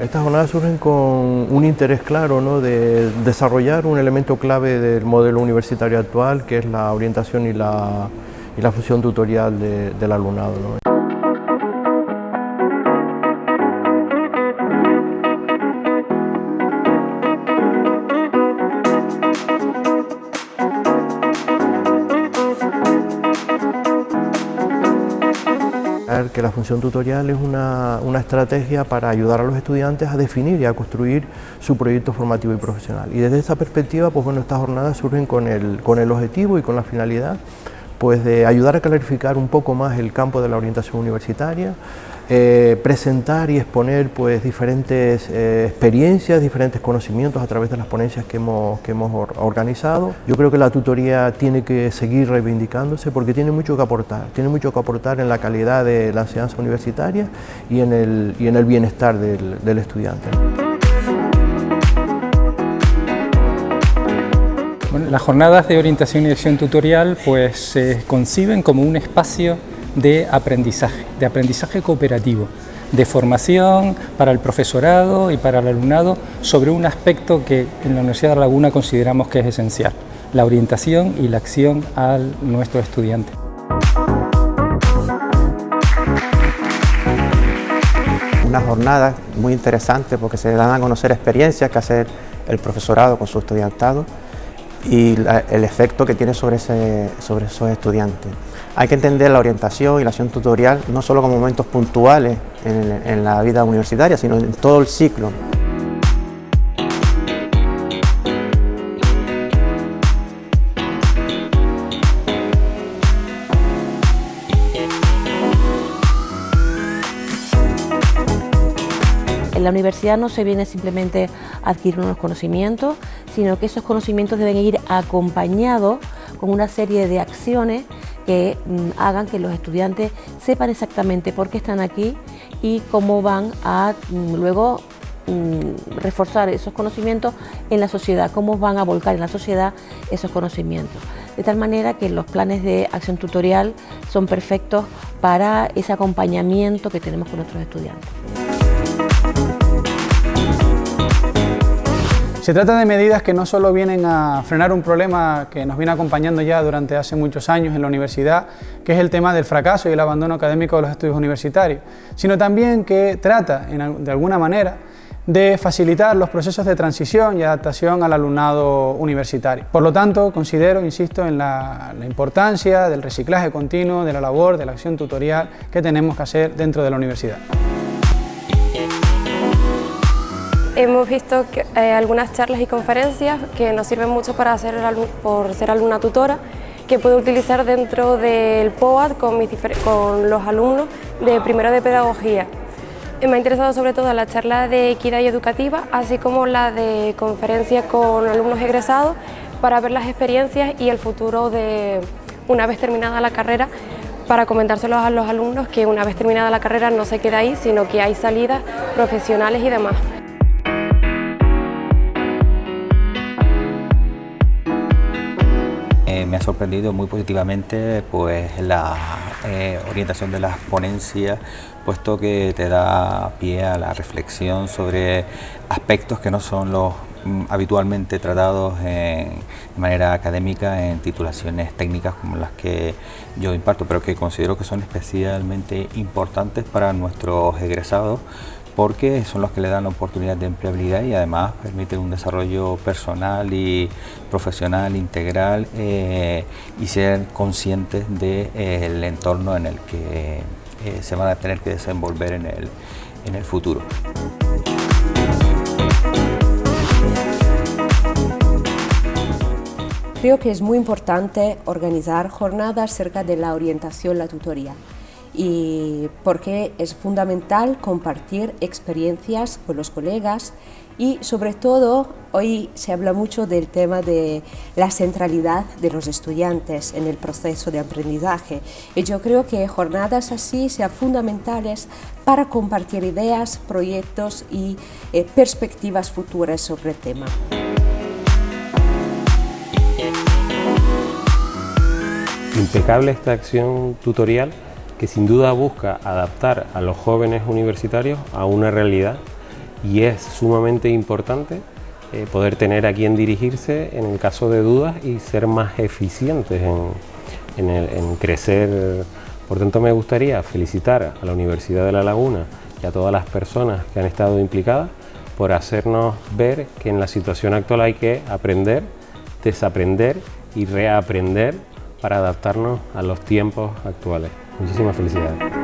Estas jornadas surgen con un interés claro ¿no? de desarrollar un elemento clave del modelo universitario actual, que es la orientación y la, y la función tutorial de, del alumnado. ¿no? Que la función tutorial es una, una, estrategia para ayudar a los estudiantes a definir y a construir su proyecto formativo y profesional. Y desde esta perspectiva, pues bueno, estas jornadas surgen con el, con el objetivo y con la finalidad pues de ayudar a clarificar un poco más el campo de la orientación universitaria, eh, presentar y exponer pues, diferentes eh, experiencias, diferentes conocimientos a través de las ponencias que hemos, que hemos organizado. Yo creo que la tutoría tiene que seguir reivindicándose porque tiene mucho que aportar, tiene mucho que aportar en la calidad de la enseñanza universitaria y en el, y en el bienestar del, del estudiante. Las jornadas de orientación y acción tutorial pues, se conciben como un espacio de aprendizaje, de aprendizaje cooperativo, de formación para el profesorado y para el alumnado sobre un aspecto que en la Universidad de La Laguna consideramos que es esencial, la orientación y la acción a nuestro estudiante. Una jornada muy interesante porque se dan a conocer experiencias que hace el profesorado con su estudiantado y el efecto que tiene sobre, ese, sobre esos estudiantes. Hay que entender la orientación y la acción tutorial no solo como momentos puntuales en, en la vida universitaria, sino en todo el ciclo. La universidad no se viene simplemente a adquirir unos conocimientos, sino que esos conocimientos deben ir acompañados con una serie de acciones que mm, hagan que los estudiantes sepan exactamente por qué están aquí y cómo van a mm, luego mm, reforzar esos conocimientos en la sociedad, cómo van a volcar en la sociedad esos conocimientos. De tal manera que los planes de acción tutorial son perfectos para ese acompañamiento que tenemos con nuestros estudiantes. Se trata de medidas que no solo vienen a frenar un problema que nos viene acompañando ya durante hace muchos años en la universidad, que es el tema del fracaso y el abandono académico de los estudios universitarios, sino también que trata, de alguna manera, de facilitar los procesos de transición y adaptación al alumnado universitario. Por lo tanto, considero, insisto, en la, la, importancia del reciclaje continuo, de la labor, de la acción tutorial que tenemos que hacer dentro de la universidad. Hemos visto eh, algunas charlas y conferencias que nos sirven mucho para por ser alumna tutora, que puedo utilizar dentro del POAD con los alumnos de primero de pedagogía. Eh, me ha interesado sobre todo la charla de equidad y educativa, así como la de conferencia con alumnos egresados para ver las experiencias y el futuro de una vez terminada la carrera para comentárselos a los alumnos que una vez terminada la carrera no se queda ahí, sino que hay salidas profesionales y demás. Me ha sorprendido muy positivamente pues, la eh, orientación de las ponencias, puesto que te da pie a la reflexión sobre aspectos que no son los mm, habitualmente tratados de manera académica en titulaciones técnicas como las que yo imparto, pero que considero que son especialmente importantes para nuestros egresados porque son los que le dan la oportunidad de empleabilidad y además permiten un desarrollo personal y profesional integral eh, y ser conscientes del eh, entorno en el que eh, se van a tener que desenvolver en el, en el futuro. Creo que es muy importante organizar jornadas cerca de la orientación, la tutoría y porque es fundamental compartir experiencias con los colegas y sobre todo hoy se habla mucho del tema de la centralidad de los estudiantes en el proceso de aprendizaje y yo creo que jornadas así sean fundamentales para compartir ideas, proyectos y eh, perspectivas futuras sobre el tema. Impecable esta acción tutorial que sin duda busca adaptar a los jóvenes universitarios a una realidad y es sumamente importante eh, poder tener a quien dirigirse en el caso de dudas y ser más eficientes en, en crecer. Por tanto, me gustaría felicitar a la Universidad de La Laguna y a todas las personas que han estado implicadas por hacernos ver que en la situación actual hay que aprender, desaprender y reaprender para adaptarnos a los tiempos actuales. Muchísimas felicidades.